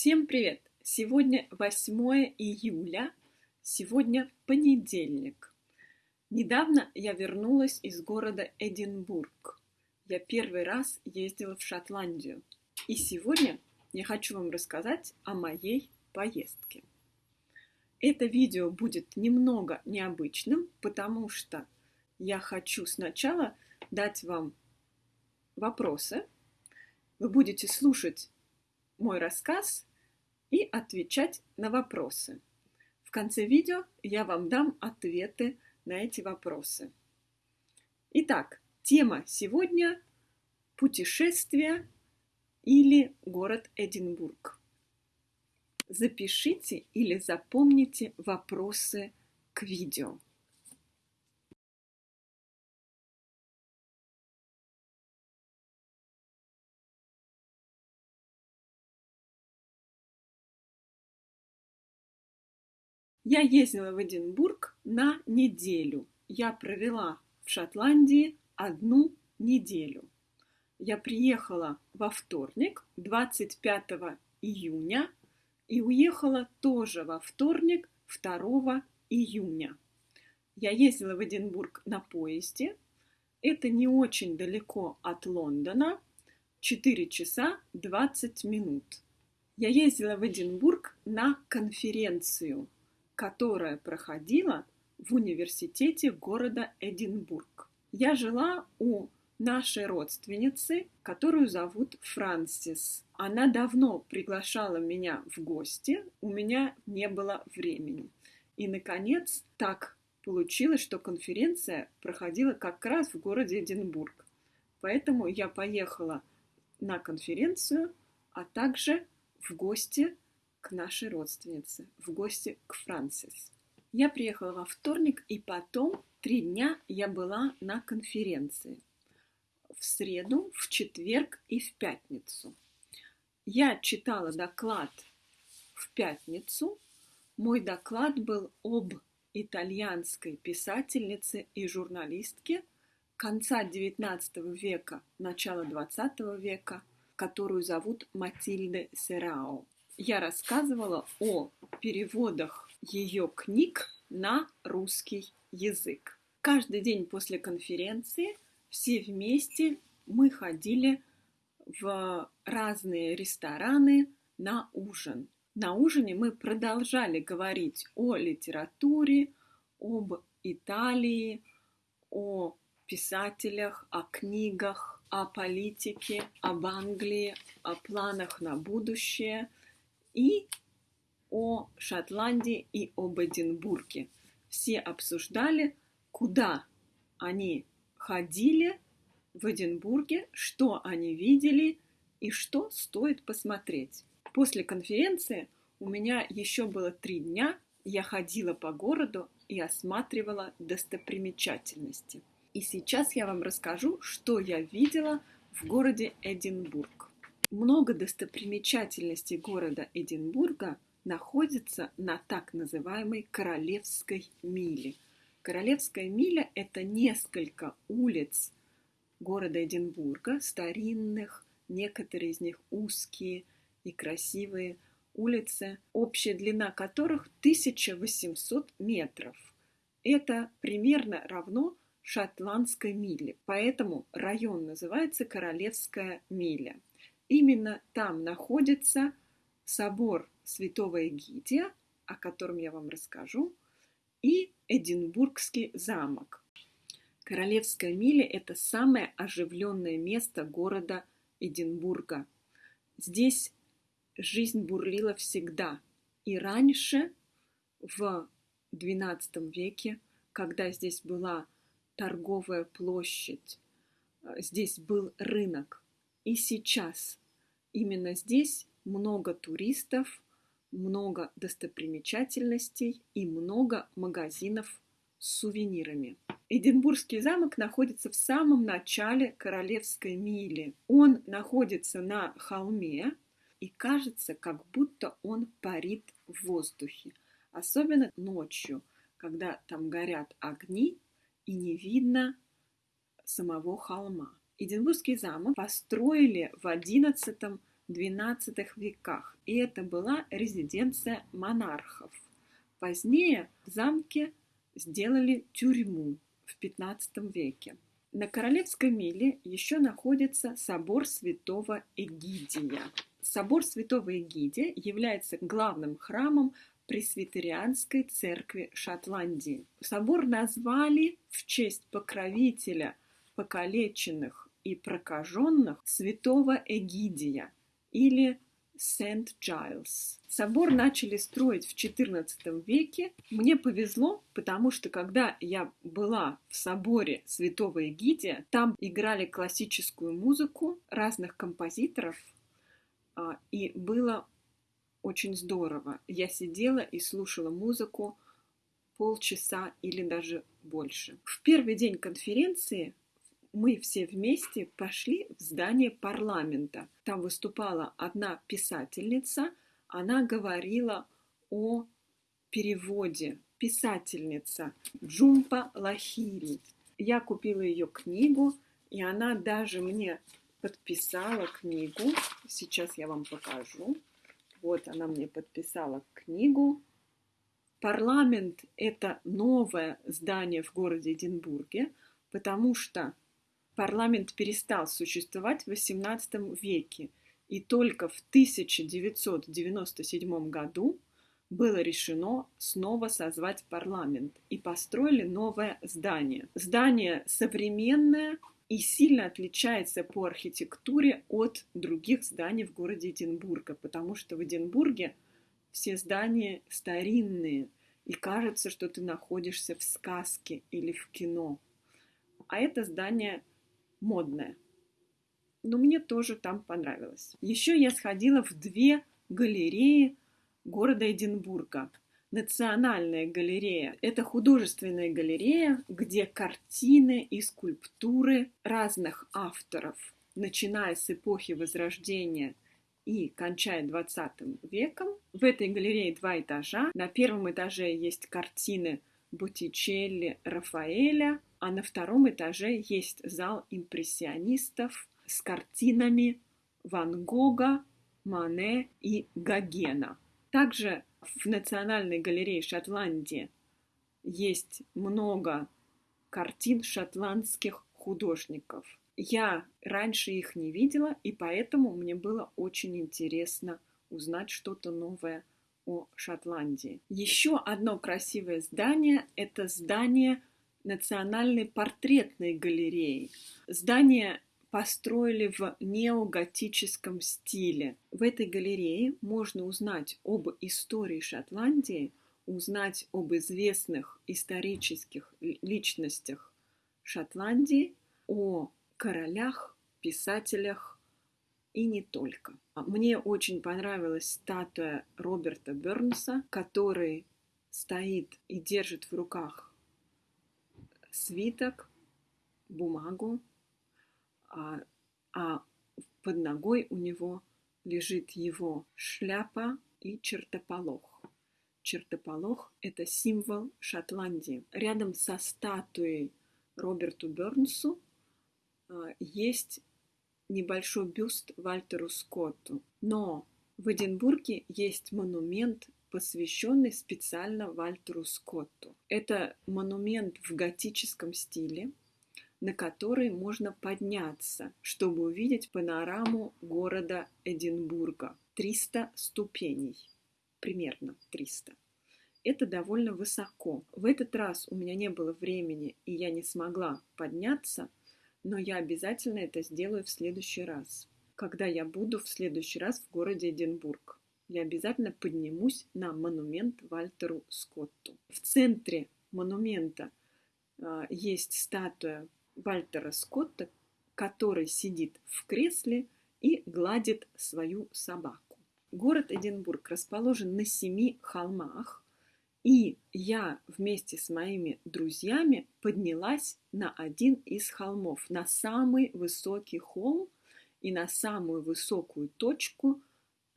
Всем привет! Сегодня 8 июля, сегодня понедельник. Недавно я вернулась из города Эдинбург. Я первый раз ездила в Шотландию. И сегодня я хочу вам рассказать о моей поездке. Это видео будет немного необычным, потому что я хочу сначала дать вам вопросы. Вы будете слушать мой рассказ и отвечать на вопросы. В конце видео я вам дам ответы на эти вопросы. Итак, тема сегодня – путешествие или город Эдинбург. Запишите или запомните вопросы к видео. Я ездила в Эдинбург на неделю. Я провела в Шотландии одну неделю. Я приехала во вторник, 25 июня, и уехала тоже во вторник, 2 июня. Я ездила в Эдинбург на поезде. Это не очень далеко от Лондона, 4 часа 20 минут. Я ездила в Эдинбург на конференцию – которая проходила в университете города Эдинбург. Я жила у нашей родственницы, которую зовут Франсис. Она давно приглашала меня в гости, у меня не было времени. И, наконец, так получилось, что конференция проходила как раз в городе Эдинбург. Поэтому я поехала на конференцию, а также в гости к нашей родственнице, в гости к Франсис. Я приехала во вторник, и потом три дня я была на конференции. В среду, в четверг и в пятницу. Я читала доклад в пятницу. Мой доклад был об итальянской писательнице и журналистке конца XIX века, начала XX века, которую зовут Матильде Серао я рассказывала о переводах ее книг на русский язык. Каждый день после конференции все вместе мы ходили в разные рестораны на ужин. На ужине мы продолжали говорить о литературе, об Италии, о писателях, о книгах, о политике, об Англии, о планах на будущее – и о Шотландии и об Эдинбурге. Все обсуждали, куда они ходили в Эдинбурге, что они видели и что стоит посмотреть. После конференции у меня еще было три дня, я ходила по городу и осматривала достопримечательности. И сейчас я вам расскажу, что я видела в городе Эдинбург. Много достопримечательностей города Эдинбурга находится на так называемой Королевской миле. Королевская миля – это несколько улиц города Эдинбурга, старинных, некоторые из них узкие и красивые улицы, общая длина которых 1800 метров. Это примерно равно шотландской миле, поэтому район называется Королевская миля. Именно там находится собор святого Эгидия, о котором я вам расскажу, и Эдинбургский замок. Королевская миля – это самое оживленное место города Эдинбурга. Здесь жизнь бурлила всегда. И раньше, в XII веке, когда здесь была торговая площадь, здесь был рынок. И сейчас Именно здесь много туристов, много достопримечательностей и много магазинов с сувенирами. Эдинбургский замок находится в самом начале Королевской мили. Он находится на холме и кажется, как будто он парит в воздухе. Особенно ночью, когда там горят огни и не видно самого холма. Эдинбургский замок построили в XI XII веках, и это была резиденция монархов. Позднее в замке сделали тюрьму в XV веке. На Королевской миле еще находится собор святого Эгидия. Собор святого Эгидия является главным храмом Пресвитерианской церкви Шотландии. Собор назвали в честь покровителя покалеченных и прокаженных святого Эгидия или Сент Джайлс. Собор начали строить в XIV веке. Мне повезло, потому что когда я была в соборе Святого Эгидия, там играли классическую музыку разных композиторов, а, и было очень здорово. Я сидела и слушала музыку полчаса или даже больше. В первый день конференции мы все вместе пошли в здание парламента. Там выступала одна писательница, она говорила о переводе. Писательница Джумпа Лахири. Я купила ее книгу, и она даже мне подписала книгу. Сейчас я вам покажу. Вот она мне подписала книгу. Парламент – это новое здание в городе Эдинбурге, потому что парламент перестал существовать в XVIII веке, и только в 1997 году было решено снова созвать парламент и построили новое здание. Здание современное и сильно отличается по архитектуре от других зданий в городе Эдинбурга, потому что в Эдинбурге все здания старинные, и кажется, что ты находишься в сказке или в кино. А это здание модная. Но мне тоже там понравилось. Еще я сходила в две галереи города Эдинбурга. Национальная галерея – это художественная галерея, где картины и скульптуры разных авторов, начиная с эпохи Возрождения и кончая 20 веком. В этой галерее два этажа. На первом этаже есть картины Боттичелли, Рафаэля, а на втором этаже есть зал импрессионистов с картинами Ван Гога, Мане и Гогена. Также в Национальной галерее Шотландии есть много картин шотландских художников. Я раньше их не видела, и поэтому мне было очень интересно узнать что-то новое о Шотландии. Еще одно красивое здание – это здание Национальной портретной галереи. Здание построили в неоготическом стиле. В этой галерее можно узнать об истории Шотландии, узнать об известных исторических личностях Шотландии, о королях, писателях и не только. Мне очень понравилась статуя Роберта Бернса, который стоит и держит в руках свиток, бумагу, а, а под ногой у него лежит его шляпа и чертополох. Чертополох – это символ Шотландии. Рядом со статуей Роберту Бернсу а, есть небольшой бюст Вальтеру Скотту. Но в Эдинбурге есть монумент посвященный специально Вальтеру Скотту. Это монумент в готическом стиле, на который можно подняться, чтобы увидеть панораму города Эдинбурга. 300 ступеней, примерно 300. Это довольно высоко. В этот раз у меня не было времени, и я не смогла подняться, но я обязательно это сделаю в следующий раз, когда я буду в следующий раз в городе Эдинбург я обязательно поднимусь на монумент Вальтеру Скотту. В центре монумента э, есть статуя Вальтера Скотта, который сидит в кресле и гладит свою собаку. Город Эдинбург расположен на семи холмах, и я вместе с моими друзьями поднялась на один из холмов, на самый высокий холм и на самую высокую точку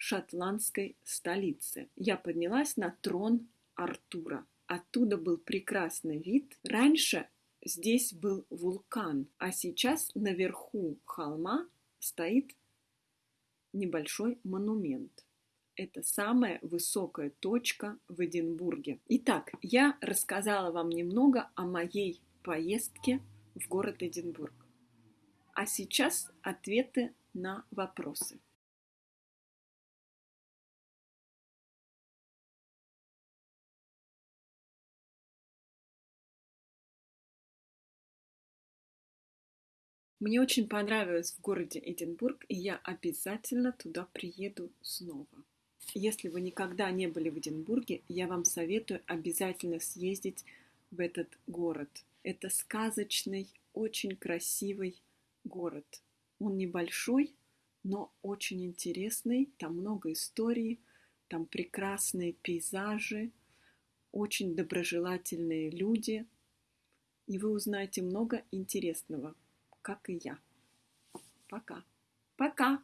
шотландской столицы. Я поднялась на трон Артура. Оттуда был прекрасный вид. Раньше здесь был вулкан, а сейчас наверху холма стоит небольшой монумент. Это самая высокая точка в Эдинбурге. Итак, я рассказала вам немного о моей поездке в город Эдинбург. А сейчас ответы на вопросы. Мне очень понравилось в городе Эдинбург, и я обязательно туда приеду снова. Если вы никогда не были в Эдинбурге, я вам советую обязательно съездить в этот город. Это сказочный, очень красивый город. Он небольшой, но очень интересный. Там много историй, там прекрасные пейзажи, очень доброжелательные люди. И вы узнаете много интересного как и я. Пока. Пока.